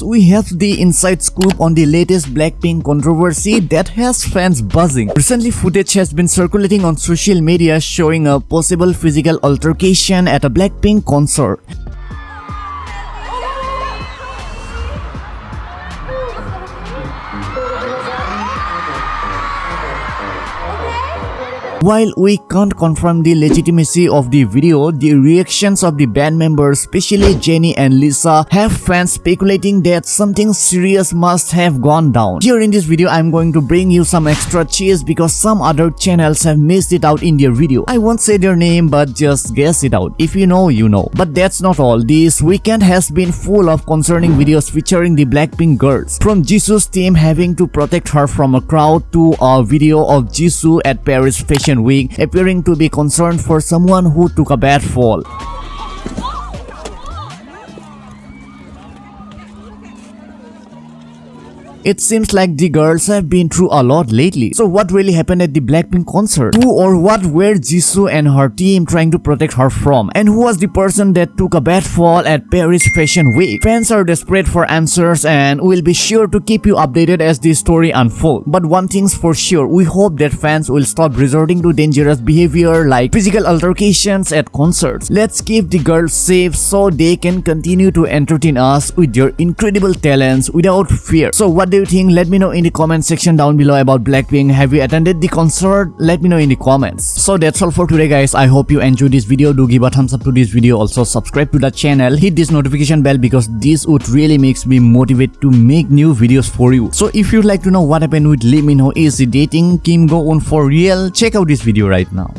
We have the inside scoop on the latest Blackpink controversy that has fans buzzing. Recently, footage has been circulating on social media showing a possible physical altercation at a Blackpink concert. While we can't confirm the legitimacy of the video, the reactions of the band members, especially Jennie and Lisa, have fans speculating that something serious must have gone down. Here in this video, I'm going to bring you some extra cheese because some other channels have missed it out in their video. I won't say their name but just guess it out. If you know, you know. But that's not all. This weekend has been full of concerning videos featuring the Blackpink girls. From Jisoo's team having to protect her from a crowd to a video of Jisoo at Paris Fashion Week appearing to be concerned for someone who took a bad fall. It seems like the girls have been through a lot lately. So what really happened at the Blackpink concert? Who or what were Jisoo and her team trying to protect her from? And who was the person that took a bad fall at Paris Fashion Week? Fans are desperate for answers and we'll be sure to keep you updated as the story unfolds. But one thing's for sure, we hope that fans will stop resorting to dangerous behavior like physical altercations at concerts. Let's keep the girls safe so they can continue to entertain us with their incredible talents without fear. So what do you think? Let me know in the comment section down below about Blackpink. Have you attended the concert? Let me know in the comments. So that's all for today guys. I hope you enjoyed this video. Do give a thumbs up to this video. Also subscribe to the channel. Hit this notification bell because this would really makes me motivate to make new videos for you. So if you'd like to know what happened with Lee Min Ho, is dating Kim Go-eun for real? Check out this video right now.